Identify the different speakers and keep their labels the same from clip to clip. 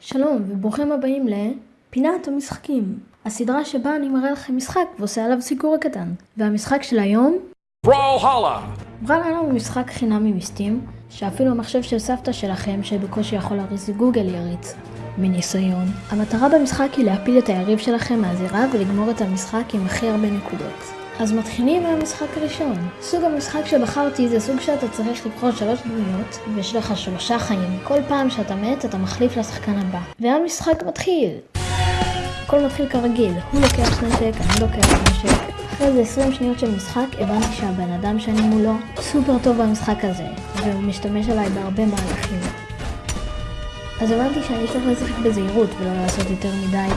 Speaker 1: שלום וברוכים הבאים לפינת המשחקים, הסדרה שבה אני מראה לכם משחק ועושה עליו סיקור קטן. והמשחק של היום,
Speaker 2: בראלהלה!
Speaker 1: בראלהלה הוא משחק חינמי מסטים, שאפילו המחשב של סבתא שלכם שבקושי יכול להריץ גוגל יריץ. מניסיון. המטרה במשחק היא להפיל את היריב שלכם מהזירה ולגמור את המשחק עם הכי הרבה נקודות. אז מתחילים מהמשחק הראשון. סוג המשחק שבחרתי זה סוג שאתה צריך לבחור שלוש דמויות, ויש לך שלושה חיים. כל פעם שאתה מת, אתה מחליף לשחקן הבא. והמשחק מתחיל! הכל מתחיל כרגיל, הוא לוקח נשק, אני לוקח נשק. אחרי איזה 20 שניות של משחק, הבנתי שהבן אדם שאני מולו סופר טוב במשחק הזה, והוא משתמש עליי בהרבה מהלכים. אז הבנתי שאני צריך לשחק בזהירות ולא לעשות יותר מדי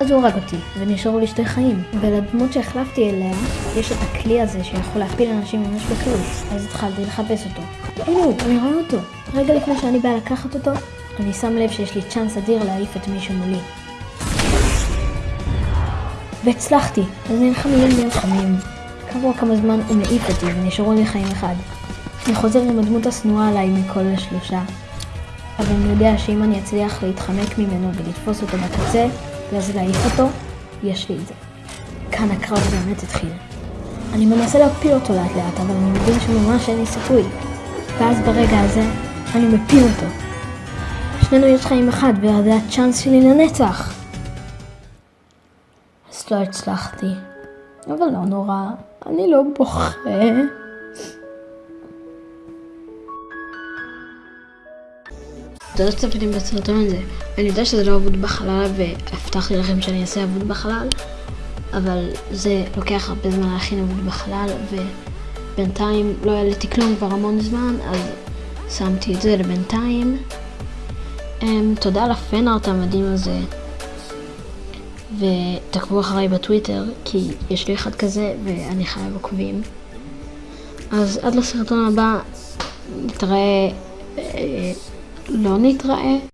Speaker 1: אז הוא הרג אותי, ונשארו לי שתי חיים. ולדמות שהחלפתי אליה, יש את הכלי הזה שיכול להפיל אנשים ממש בקלות. אז התחלתי לחפש אותו. הנה הוא, אני רואה אותו. רגע לפני שאני באה לקחת אותו, אני שם לב שיש לי צ'אנס אדיר להעיף את מישהו מולי. והצלחתי, אז נלחמים נלחמים. כעבור כמה זמן הוא מעיף אותי ונשארו לי חיים אחד. אני חוזר עם הדמות השנואה עליי מכל השלושה. אבל אני יודע שאם אני אצליח להתחמק ממנו ולתפוס אותו בקצה, ואז להעיף אותו, יש לי את זה. כאן הקרב באמת התחיל. אני מנסה להפיל אותו לאט לאט, אבל אני מבין שממש אין לי סיכוי. ואז ברגע הזה, אני מפיל אותו. שנינו יש חיים אחד, וזה הצ'אנס שלי לנצח. אז לא הצלחתי. אבל לא נורא, אני לא בוכה. תודה שצפיתם בסרטון הזה. אני יודע שזה לא אבוד בחלל והבטחתי לכם שאני אעשה אבוד בחלל, אבל זה לוקח הרבה זמן להכין אבוד בחלל ובינתיים לא העליתי כלום כבר המון זמן, אז שמתי את זה לבינתיים. Um, תודה על הפנארט המדהים הזה, ותעקבו אחריי בטוויטר, כי יש לי אחד כזה ואני חייב עוקבים. אז עד לסרטון הבא, נתראה. לא נתראה.